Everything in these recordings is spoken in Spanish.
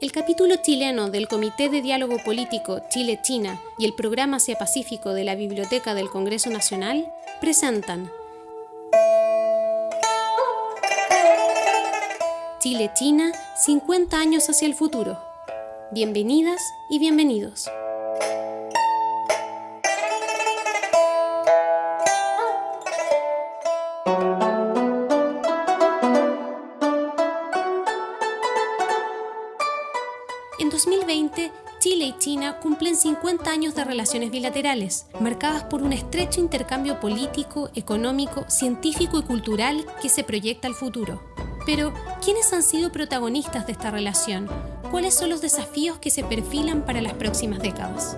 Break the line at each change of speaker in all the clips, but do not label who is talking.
El capítulo chileno del Comité de Diálogo Político Chile-China y el Programa Asia-Pacífico de la Biblioteca del Congreso Nacional presentan Chile-China, 50 años hacia el futuro. Bienvenidas y bienvenidos. China cumplen 50 años de relaciones bilaterales, marcadas por un estrecho intercambio político, económico, científico y cultural que se proyecta al futuro. Pero, ¿quiénes han sido protagonistas de esta relación? ¿Cuáles son los desafíos que se perfilan para las próximas décadas?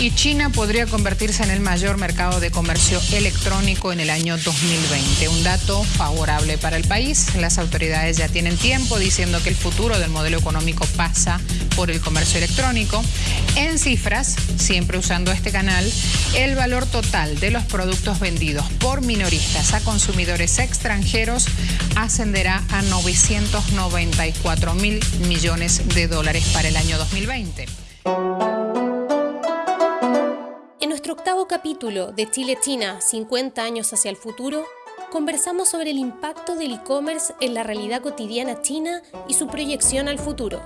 Y China podría convertirse en el mayor mercado de comercio electrónico en el año 2020. Un dato favorable para el país. Las autoridades ya tienen tiempo diciendo que el futuro del modelo económico pasa por el comercio electrónico. En cifras, siempre usando este canal, el valor total de los productos vendidos por minoristas a consumidores extranjeros ascenderá a 994 mil millones de dólares para el año 2020
octavo capítulo de Chile-China 50 años hacia el futuro, conversamos sobre el impacto del e-commerce en la realidad cotidiana china y su proyección al futuro.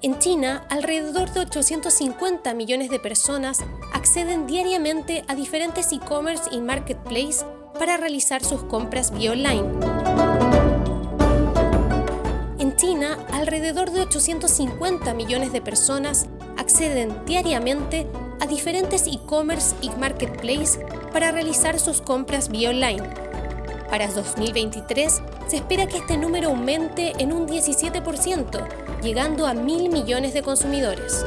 En China, alrededor de 850 millones de personas acceden diariamente a diferentes e-commerce y marketplace para realizar sus compras vía online. En China, alrededor de 850 millones de personas acceden diariamente a diferentes e-commerce y marketplace para realizar sus compras vía online. Para 2023 se espera que este número aumente en un 17%, llegando a mil millones de consumidores.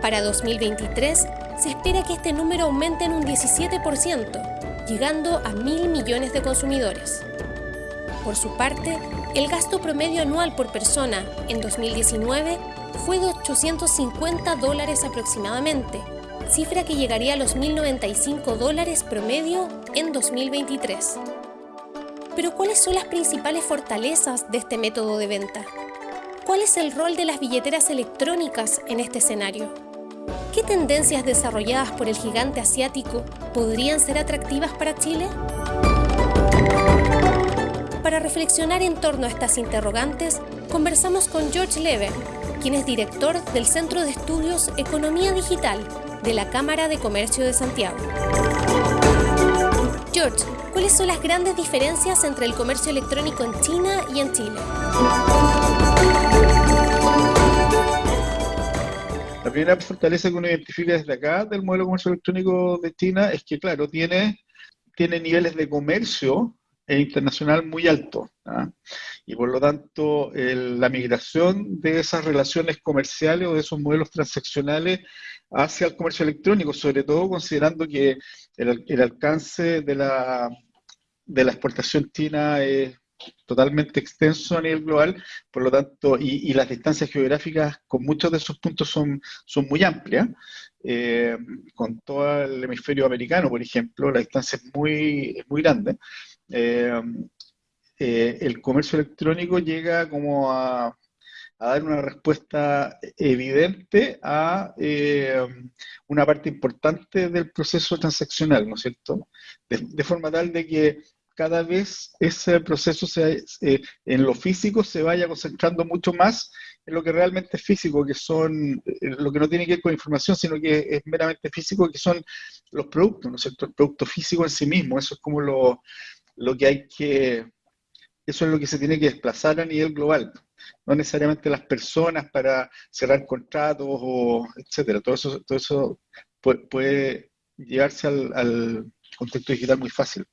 Para 2023 se espera que este número aumente en un 17%, llegando a mil millones de consumidores. Por su parte, el gasto promedio anual por persona en 2019 fue de 850 dólares aproximadamente, cifra que llegaría a los 1.095 dólares promedio en 2023. Pero ¿cuáles son las principales fortalezas de este método de venta? ¿Cuál es el rol de las billeteras electrónicas en este escenario? ¿Qué tendencias desarrolladas por el gigante asiático podrían ser atractivas para Chile? Para reflexionar en torno a estas interrogantes, conversamos con George Lever, quien es director del Centro de Estudios Economía Digital de la Cámara de Comercio de Santiago. George, ¿cuáles son las grandes diferencias entre el comercio electrónico en China y en Chile?
La primera fortaleza que uno identifica desde acá del modelo de comercio electrónico de China es que, claro, tiene, tiene niveles de comercio e internacional muy alto. ¿ah? Y por lo tanto, la migración de esas relaciones comerciales o de esos modelos transaccionales hacia el comercio electrónico, sobre todo considerando que el, alcance de la, de la exportación china es totalmente extenso a nivel global, por lo tanto, y, las distancias geográficas con muchos de esos puntos son, son muy amplias. Eh, con todo el hemisferio americano, por ejemplo, la distancia es muy, es muy grande. Eh, eh, el comercio electrónico llega como a, dar una respuesta evidente a eh, una parte importante del proceso transaccional, ¿no es cierto? De, forma tal de que cada vez ese proceso en lo físico se vaya concentrando mucho más en lo que realmente es físico, que son, lo que no tiene que ver con información, sino que es meramente físico, que son los productos, ¿no es cierto? El producto físico en sí mismo, eso es como lo, lo que hay que, eso es lo que se tiene que desplazar a nivel global, no necesariamente las personas para cerrar contratos o etcétera, todo eso, todo eso puede, llevarse al, contexto digital muy fácil.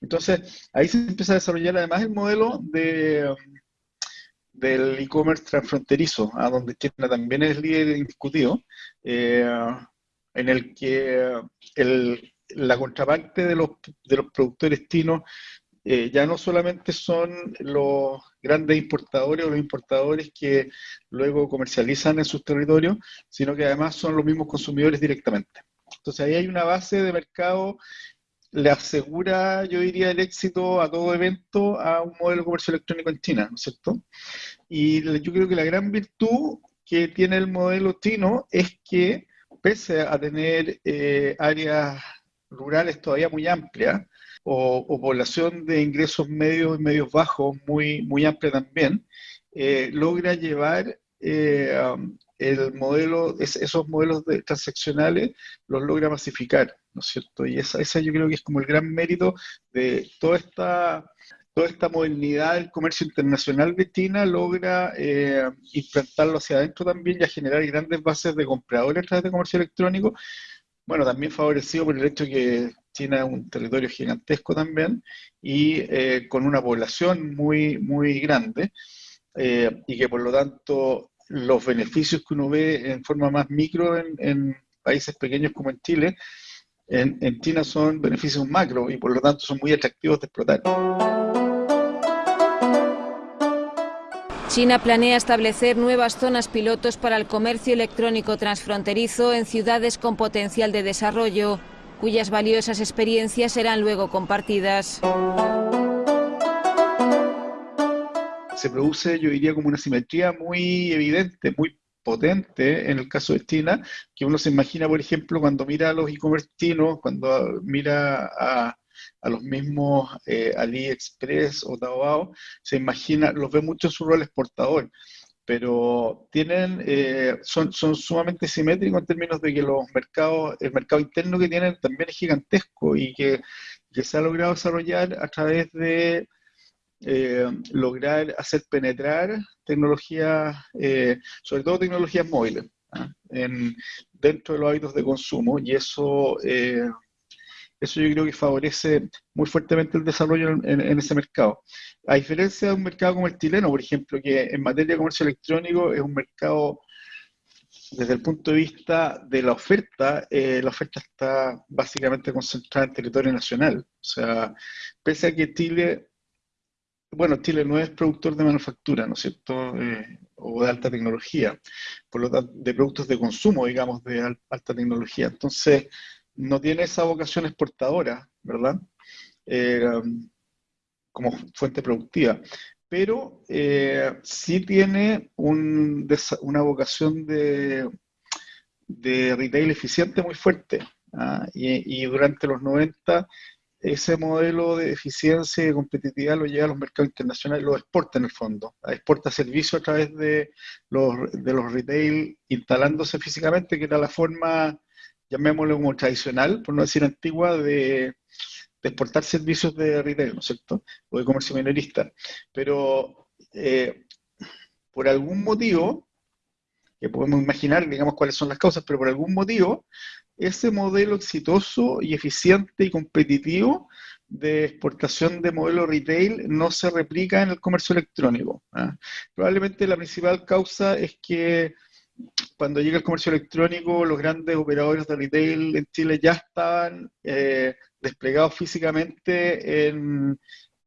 Entonces, ahí se empieza a desarrollar además el modelo de del e-commerce transfronterizo, a donde China también es líder indiscutido, eh, en el que el, la contraparte de los, de los productores chinos eh, ya no solamente son los grandes importadores o los importadores que luego comercializan en sus territorios, sino que además son los mismos consumidores directamente. Entonces ahí hay una base de mercado le asegura, yo diría, el éxito a todo evento a un modelo de comercio electrónico en China, ¿no es cierto? Y yo creo que la gran virtud que tiene el modelo chino es que, pese a tener eh, áreas rurales todavía muy amplias, o, población de ingresos medios y medios bajos muy, muy amplia también, eh, logra llevar eh, um, el modelo, esos modelos de, transaccionales, los logra masificar, ¿no es cierto? Y esa, esa yo creo que es como el gran mérito de toda esta toda esta modernidad del comercio internacional de China logra eh, implantarlo hacia adentro también y a generar grandes bases de compradores a través de comercio electrónico. Bueno, también favorecido por el hecho que China es un territorio gigantesco también y eh, con una población muy, muy grande eh, y que por lo tanto los beneficios que uno ve en forma más micro en, países pequeños como en Chile, en, en China son beneficios macro y por lo tanto son muy atractivos de explotar.
China planea establecer nuevas zonas pilotos para el comercio electrónico transfronterizo en ciudades con potencial de desarrollo, cuyas valiosas experiencias serán luego compartidas.
Se produce, yo diría, como una simetría muy evidente, muy potente en el caso de China, que uno se imagina, por ejemplo, cuando mira a los e-commerce cuando mira a, a los mismos eh, AliExpress o Taobao, se imagina, los ve mucho en su rol exportador, pero tienen, eh, son, son sumamente simétricos en términos de que los mercados, el mercado interno que tienen también es gigantesco y que, se ha logrado desarrollar a través de eh, lograr hacer penetrar tecnologías, sobre todo tecnologías móviles, ¿ah? en, dentro de los hábitos de consumo, y eso eso yo creo que favorece muy fuertemente el desarrollo en, ese mercado. A diferencia de un mercado como el chileno, por ejemplo, que en materia de comercio electrónico es un mercado, desde el punto de vista de la oferta, eh, la oferta está básicamente concentrada en territorio nacional. O sea, pese a que Chile, bueno, Chile no es productor de manufactura, ¿no es cierto? Eh, o de alta tecnología, por lo tanto, de productos de consumo, digamos, de alta tecnología. Entonces, no tiene esa vocación exportadora, ¿verdad? Eh, como fuente productiva, pero eh, sí tiene una vocación de, retail eficiente muy fuerte. ¿ah? Y, durante los 90 ese modelo de eficiencia y de competitividad lo lleva a los mercados internacionales, lo exporta en el fondo, exporta servicios a través de los, de los retail instalándose físicamente, que era la forma llamémoslo como tradicional, por no decir antigua, de, exportar servicios de retail, ¿no es cierto? O de comercio minorista. Pero eh, por algún motivo, que podemos imaginar, digamos, cuáles son las causas, pero por algún motivo, ese modelo exitoso y eficiente y competitivo de exportación de modelo retail no se replica en el comercio electrónico. ¿ah? Probablemente la principal causa es que cuando llega el comercio electrónico, los grandes operadores de retail en Chile ya estaban eh, desplegados físicamente en,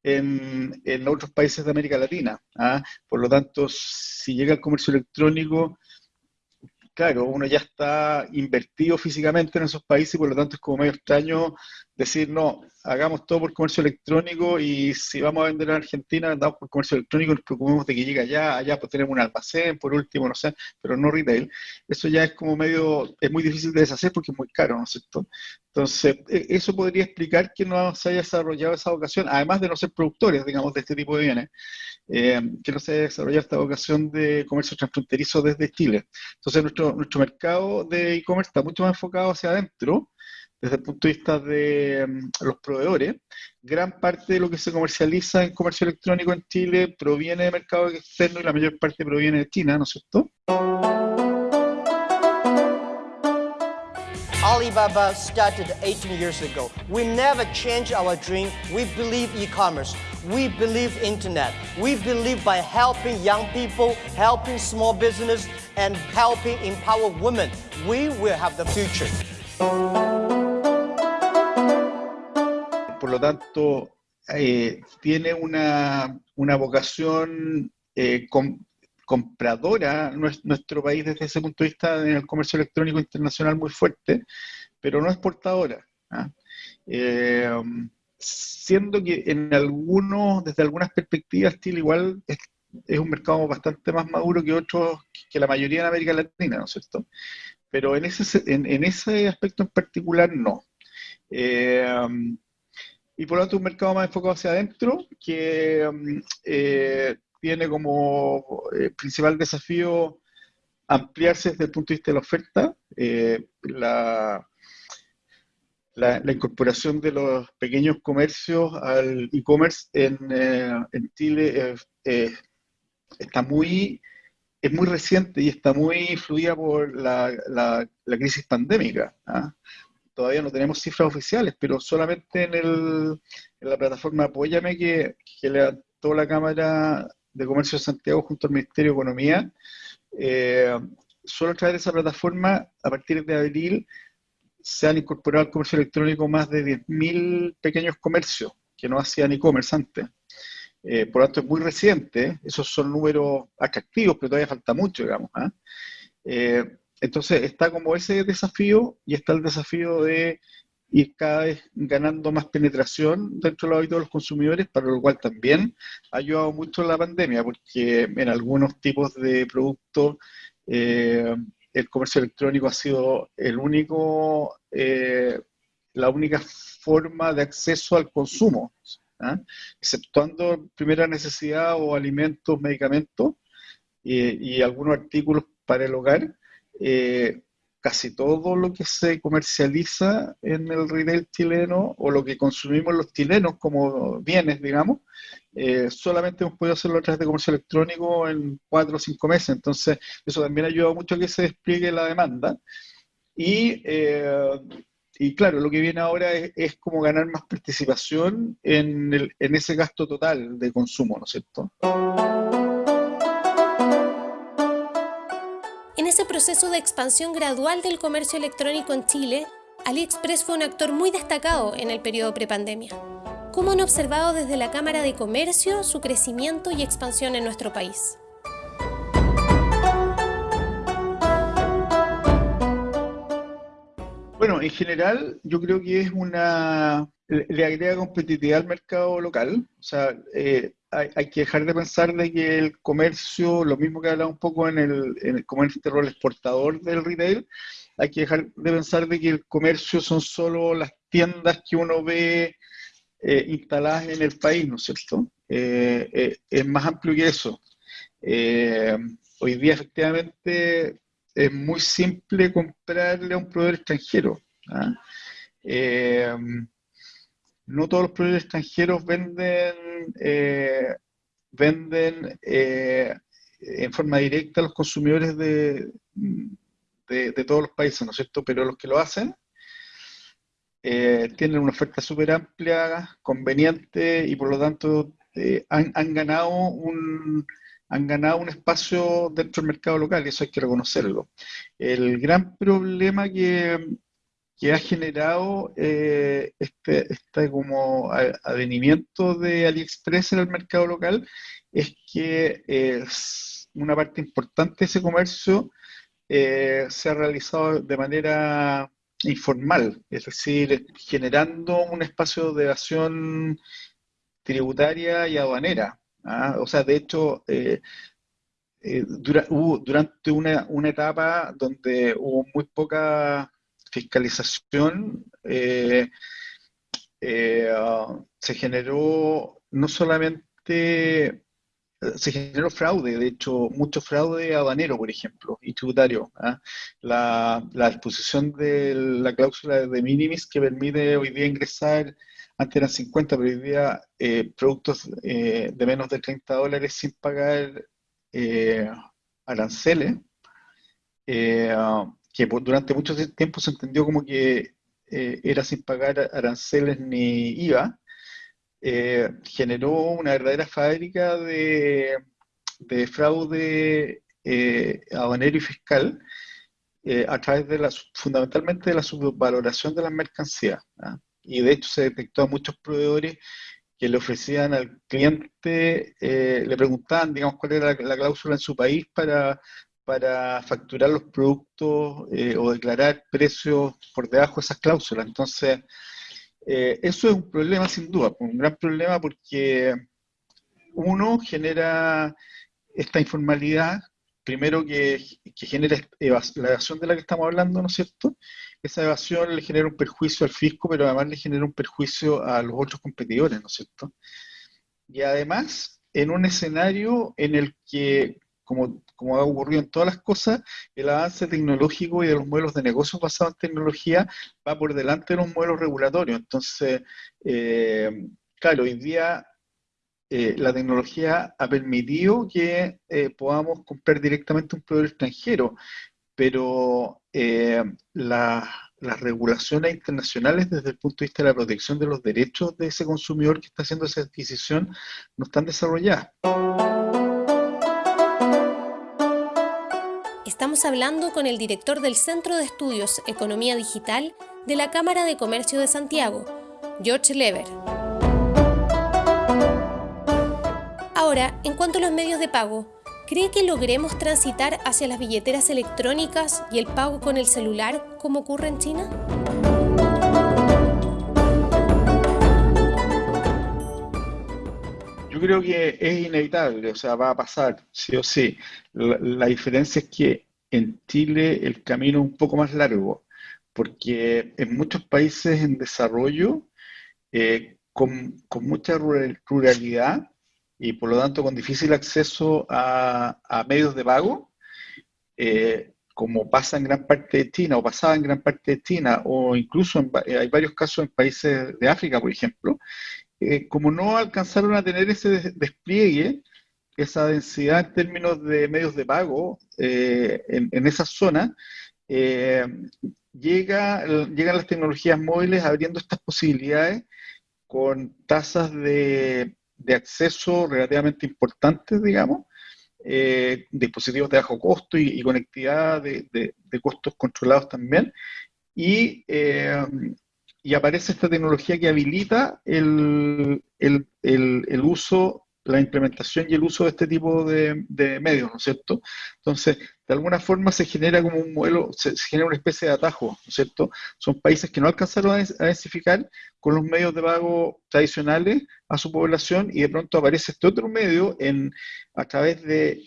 en, otros países de América Latina. ¿ah? Por lo tanto, si llega el comercio electrónico, claro, uno ya está invertido físicamente en esos países y por lo tanto es como medio extraño decir, no, hagamos todo por comercio electrónico y si vamos a vender en Argentina, andamos por comercio electrónico, nos preocupemos de que llegue allá, allá pues tenemos un almacén, por último, no sé, pero no retail. Eso ya es como medio, es muy difícil de deshacer porque es muy caro, ¿no es cierto? Entonces, e, eso podría explicar que no se haya desarrollado esa vocación, además de no ser productores, digamos, de este tipo de bienes, eh, que no se haya desarrollado esta vocación de comercio transfronterizo desde Chile. Entonces, nuestro, nuestro mercado de e-commerce está mucho más enfocado hacia adentro, desde el punto de vista de mm, los proveedores, gran parte de lo que se comercializa en comercio electrónico en Chile proviene de mercado externo y la mayor parte proviene de China, ¿no es cierto?
Alibaba started 18 years ago. We never changed our dream. We believe e-commerce. We believe internet. We believe by helping young people, helping small business, and helping empower women, we will have the future.
Lo tanto, eh, tiene una, vocación eh, compradora nuestro país desde ese punto de vista en el comercio electrónico internacional muy fuerte, pero no exportadora. ¿ah? siendo que en algunos, desde algunas perspectivas, Chile igual es, un mercado bastante más maduro que otros, que la mayoría de América Latina, ¿no es cierto? Pero en ese, en, ese aspecto en particular, no. Y por lo tanto, un mercado más enfocado hacia adentro, que tiene como eh, principal desafío ampliarse desde el punto de vista de la oferta, eh, la, la, incorporación de los pequeños comercios al e-commerce en, eh, en, Chile está muy, es muy reciente y está muy influida por la, la, crisis pandémica. ¿ah? Todavía no tenemos cifras oficiales, pero solamente en, el, en la plataforma Apóyame que, que levantó la Cámara de Comercio de Santiago junto al Ministerio de Economía. Eh, solo a través de esa plataforma, a partir de abril, se han incorporado al comercio electrónico más de 10.000 pequeños comercios que no hacían e-commerce antes. Eh, por lo tanto, es muy reciente, esos son números atractivos, pero todavía falta mucho, digamos. ¿ah? Eh, entonces, está como ese desafío y está el desafío de ir cada vez ganando más penetración dentro de los hábitos de los consumidores, para lo cual también ha ayudado mucho la pandemia, porque en algunos tipos de productos eh, el comercio electrónico ha sido el único, eh, la única forma de acceso al consumo, ¿ah? exceptuando primera necesidad o alimentos, medicamentos y, algunos artículos para el hogar. Eh, casi todo lo que se comercializa en el retail chileno o lo que consumimos los chilenos como bienes, digamos, eh, solamente hemos podido hacerlo a través de comercio electrónico en cuatro o cinco meses. Entonces, eso también ha ayudado mucho a que se despliegue la demanda. Y, eh, y claro, lo que viene ahora es, como ganar más participación en, el, en ese gasto total de consumo, ¿no es cierto?
Proceso de expansión gradual del comercio electrónico en Chile, AliExpress fue un actor muy destacado en el periodo prepandemia. ¿Cómo han observado desde la Cámara de Comercio su crecimiento y expansión en nuestro país?
Bueno, en general yo creo que es una, le agrega competitividad al mercado local, o sea, eh, hay, que dejar de pensar de que el comercio, lo mismo que hablaba un poco en el, en el comercio este rol exportador del retail, hay que dejar de pensar de que el comercio son solo las tiendas que uno ve eh, instaladas en el país, ¿no es cierto? Eh, eh, es más amplio que eso. hoy día efectivamente es muy simple comprarle a un proveedor extranjero. ¿ah? No todos los proveedores extranjeros venden, eh, venden eh, en forma directa a los consumidores de, de, todos los países, ¿no es cierto? Pero los que lo hacen eh, tienen una oferta súper amplia, conveniente y por lo tanto han, han, ganado un, han ganado un espacio dentro del mercado local y eso hay que reconocerlo. El gran problema que, que ha generado eh, este, este, como advenimiento de AliExpress en el mercado local es que es una parte importante de ese comercio eh, se ha realizado de manera informal, es decir, generando un espacio de evasión tributaria y aduanera. ¿ah? O sea, de hecho, eh, durante una, una etapa donde hubo muy poca fiscalización eh, eh, se generó no solamente se generó fraude, de hecho, mucho fraude aduanero, por ejemplo, y tributario. ¿ah? La, la, disposición de la cláusula de minimis que permite hoy día ingresar, antes eran 50, pero hoy día eh, productos de menos de 30 dólares sin pagar aranceles que durante mucho tiempo se entendió como que eh, era sin pagar aranceles ni IVA, eh, generó una verdadera fábrica de, fraude eh, aduanero y fiscal a través de la, fundamentalmente de la subvaloración de las mercancías. ¿ah? Y de hecho se detectó a muchos proveedores que le ofrecían al cliente, le preguntaban, digamos, cuál era la, cláusula en su país para para facturar los productos eh, o declarar precios por debajo de esas cláusulas. Entonces, Eh, eso es un problema sin duda, un gran problema porque uno genera esta informalidad, primero que, genera la evasión de la que estamos hablando, ¿no es cierto? Esa evasión le genera un perjuicio al fisco, pero además le genera un perjuicio a los otros competidores, ¿no es cierto? Y además, en un escenario en el que, como, ha ocurrido en todas las cosas, el avance tecnológico y de los modelos de negocios basados en tecnología va por delante de los modelos regulatorios. Entonces, eh, claro, hoy día eh, la tecnología ha permitido que eh, podamos comprar directamente un proveedor extranjero, pero eh, las regulaciones internacionales desde el punto de vista de la protección de los derechos de ese consumidor que está haciendo esa adquisición no están desarrolladas.
Estamos hablando con el director del Centro de Estudios Economía Digital de la Cámara de Comercio de Santiago, George Lever. Ahora, en cuanto a los medios de pago, ¿cree que logremos transitar hacia las billeteras electrónicas y el pago con el celular como ocurre en China?
Yo creo que es inevitable, o sea, va a pasar, sí o sí. La, diferencia es que en Chile el camino es un poco más largo, porque en muchos países en desarrollo, eh, con, con, mucha ruralidad, y por lo tanto con difícil acceso a, medios de pago, eh, como pasa en gran parte de China o pasaba en gran parte de China, o incluso eh, hay varios casos en países de África, por ejemplo, eh, como no alcanzaron a tener ese despliegue, esa densidad en términos de medios de pago en, en esa zona, llega, llegan las tecnologías móviles abriendo estas posibilidades con tasas de de acceso relativamente importantes, digamos, eh, dispositivos de bajo costo y, conectividad de, costos controlados también. Y, eh, y, aparece esta tecnología que habilita el, el, el uso la implementación y el uso de este tipo de, medios, ¿no es cierto? Entonces, de alguna forma se genera como un modelo, se, genera una especie de atajo, ¿no es cierto? Son países que no alcanzaron a, densificar con los medios de pago tradicionales a su población y de pronto aparece este otro medio a través de,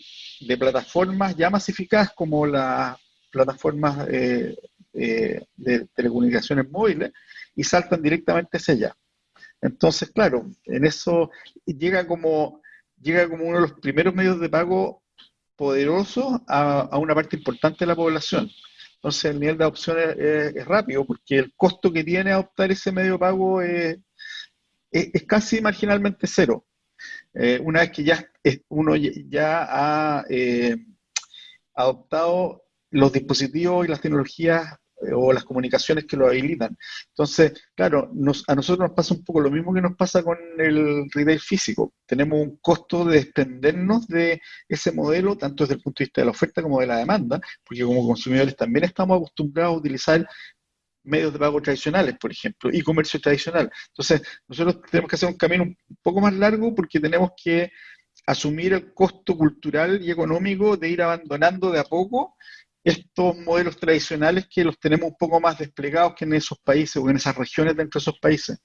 plataformas ya masificadas como las plataformas eh, eh, de telecomunicaciones móviles y saltan directamente hacia allá. Entonces, claro, en eso llega como, llega como uno de los primeros medios de pago poderosos a, una parte importante de la población. Entonces, el nivel de adopción es, rápido porque el costo que tiene adoptar ese medio de pago es, casi marginalmente cero. Eh, una vez que ya uno ya ha eh, adoptado los dispositivos y las tecnologías o las comunicaciones que lo habilitan. Entonces, claro, a nosotros nos pasa un poco lo mismo que nos pasa con el retail físico. Tenemos un costo de desprendernos de ese modelo, tanto desde el punto de vista de la oferta como de la demanda, porque como consumidores también estamos acostumbrados a utilizar medios de pago tradicionales, por ejemplo, y comercio tradicional. Entonces, nosotros tenemos que hacer un camino un poco más largo porque tenemos que asumir el costo cultural y económico de ir abandonando de a poco estos modelos tradicionales que los tenemos un poco más desplegados que en esos países o en esas regiones dentro de esos países.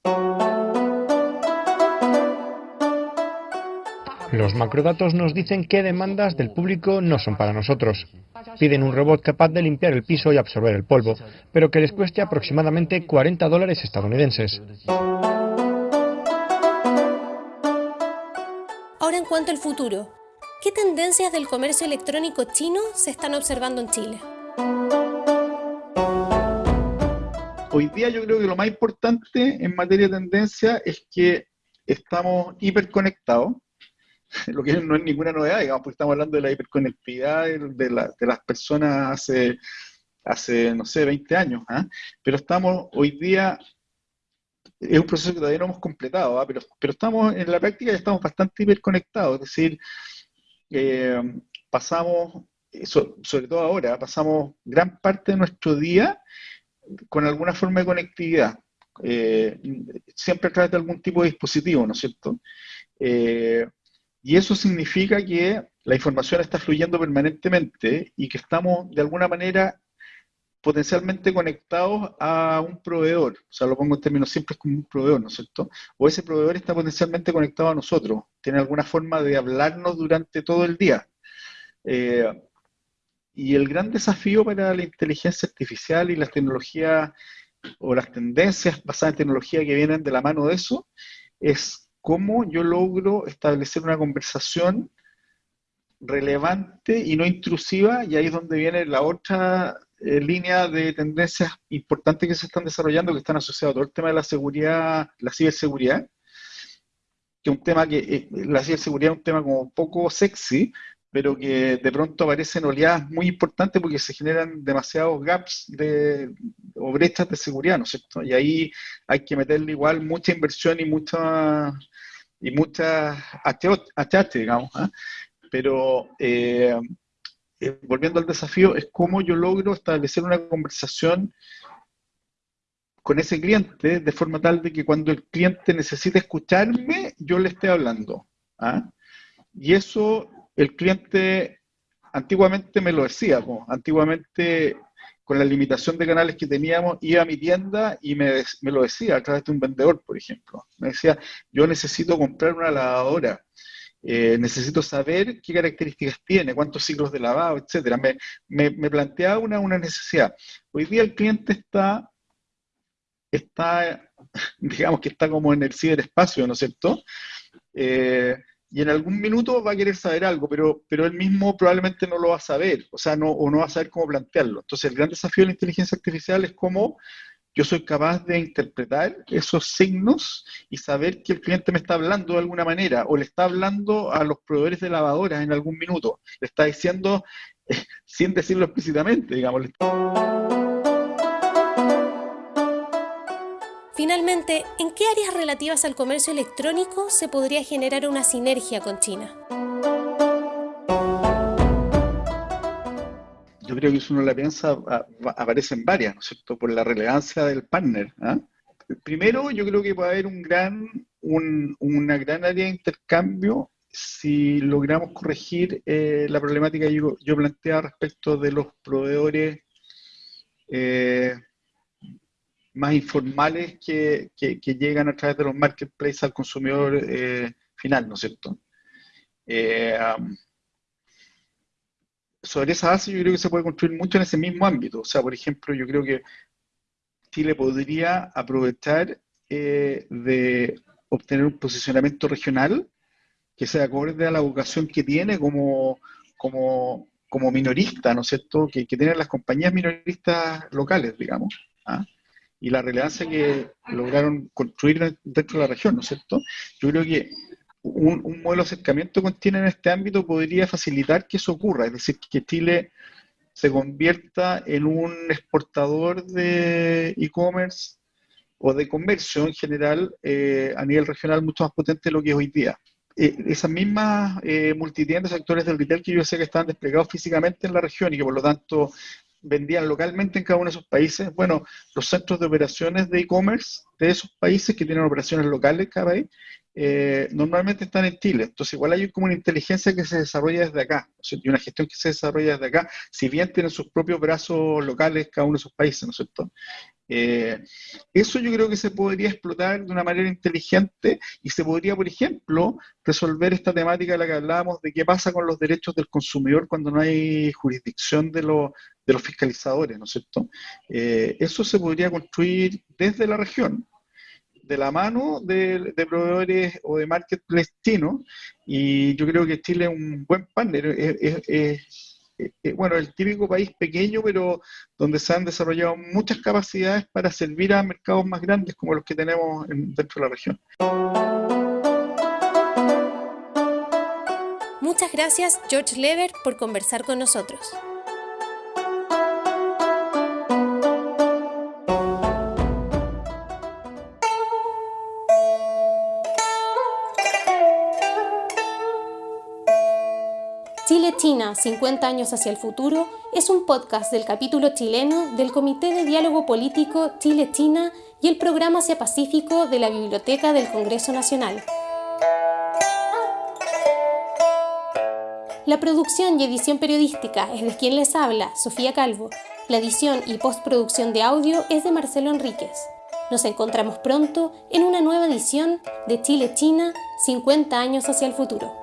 Los macrodatos nos dicen qué demandas del público no son para nosotros. Piden un robot capaz de limpiar el piso y absorber el polvo, pero que les cueste aproximadamente 40 dólares estadounidenses.
Ahora en cuanto al futuro, ¿Qué tendencias del comercio electrónico chino se están observando en Chile?
Hoy día yo creo que lo más importante en materia de tendencia es que estamos hiperconectados, lo que no es ninguna novedad, digamos, porque estamos hablando de la hiperconectividad de, las personas hace, no sé, 20 años, ¿ah? pero estamos hoy día, es un proceso que todavía no hemos completado, ¿ah? pero, pero estamos en la práctica ya estamos bastante hiperconectados, es decir, eh, pasamos, sobre todo ahora, pasamos gran parte de nuestro día con alguna forma de conectividad, eh, siempre a través de algún tipo de dispositivo, ¿no es cierto? Eh, y eso significa que la información está fluyendo permanentemente y que estamos de alguna manera potencialmente conectados a un proveedor, o sea, lo pongo en términos simples como un proveedor, ¿no es cierto? O ese proveedor está potencialmente conectado a nosotros, tiene alguna forma de hablarnos durante todo el día. Eh, y el gran desafío para la inteligencia artificial y las tecnologías o las tendencias basadas en tecnología que vienen de la mano de eso es cómo yo logro establecer una conversación relevante y no intrusiva, y ahí es donde viene la otra eh, línea de tendencias importantes que se están desarrollando, que están asociadas a todo el tema de la seguridad, la ciberseguridad, que un tema que, eh, la ciberseguridad es un tema como poco sexy, pero que de pronto aparecen oleadas muy importantes porque se generan demasiados gaps de, o brechas de seguridad, ¿no es cierto? Y ahí hay que meterle igual mucha inversión y mucha y muchas achates, digamos. ¿ah? Pero eh, eh, volviendo al desafío, es cómo yo logro establecer una conversación con ese cliente de forma tal de que cuando el cliente necesite escucharme, yo le esté hablando. ¿ah? Y eso el cliente antiguamente me lo decía, antiguamente con la limitación de canales que teníamos, iba a mi tienda y me, lo decía a través de un vendedor, por ejemplo. Me decía, yo necesito comprar una lavadora, eh, necesito saber qué características tiene, cuántos ciclos de lavado, etcétera. Me, me, planteaba una, una, necesidad. Hoy día el cliente está, está, digamos que está como en el ciberespacio, ¿no es cierto? Eh, y en algún minuto va a querer saber algo, pero, pero él mismo probablemente no lo va a saber, o sea, no, o no va a saber cómo plantearlo. Entonces, el gran desafío de la inteligencia artificial es cómo yo soy capaz de interpretar esos signos y saber que el cliente me está hablando de alguna manera, o le está hablando a los proveedores de lavadoras en algún minuto, le está diciendo, sin decirlo explícitamente, digamos.
¿En qué áreas relativas al comercio electrónico se podría generar una sinergia con China?
Yo creo que si uno la piensa, aparecen varias, ¿no es cierto?, por la relevancia del partner. ¿ah? Primero, yo creo que puede haber un gran, una gran área de intercambio si logramos corregir eh, la problemática que yo, yo planteaba respecto de los proveedores eh, más informales que, llegan a través de los marketplaces al consumidor eh, final, ¿no es cierto? Eh, sobre esa base yo creo que se puede construir mucho en ese mismo ámbito. O sea, por ejemplo, yo creo que Chile podría aprovechar eh, de obtener un posicionamiento regional que sea acorde a la vocación que tiene como, como, como minorista, ¿no es cierto? Que, que tienen las compañías minoristas locales, digamos. ¿ah? Y la relevancia que lograron construir dentro de la región, ¿no es cierto? Yo creo que un, modelo de acercamiento con China en este ámbito podría facilitar que eso ocurra, es decir, que Chile se convierta en un exportador de e-commerce o de comercio en general eh, a nivel regional mucho más potente de lo que es hoy día. Eh, esas mismas eh, multitiendas, actores del retail que yo sé que están desplegados físicamente en la región y que por lo tanto vendían localmente en cada uno de esos países. Bueno, los centros de operaciones de e-commerce de esos países que tienen operaciones locales cada país, eh, normalmente están en Chile. Entonces, igual hay como una inteligencia que se desarrolla desde acá, y una gestión que se desarrolla desde acá, si bien tienen sus propios brazos locales cada uno de esos países, ¿no es cierto? Eh, eso yo creo que se podría explotar de una manera inteligente y se podría, por ejemplo, resolver esta temática de la que hablábamos de qué pasa con los derechos del consumidor cuando no hay jurisdicción de, de los fiscalizadores, ¿no es cierto? Eh, eso se podría construir desde la región, de la mano de, proveedores o de marketplace chinos, y yo creo que Chile es un buen partner. es bueno, el típico país pequeño, pero donde se han desarrollado muchas capacidades para servir a mercados más grandes como los que tenemos dentro de la región.
Muchas gracias, George Lever, por conversar con nosotros. China, 50 años hacia el futuro, es un podcast del capítulo chileno del Comité de Diálogo Político Chile-China y el Programa Asia Pacífico de la Biblioteca del Congreso Nacional. La producción y edición periodística es de quien les habla, Sofía Calvo. La edición y postproducción de audio es de Marcelo Enríquez. Nos encontramos pronto en una nueva edición de Chile-China 50 años hacia el futuro.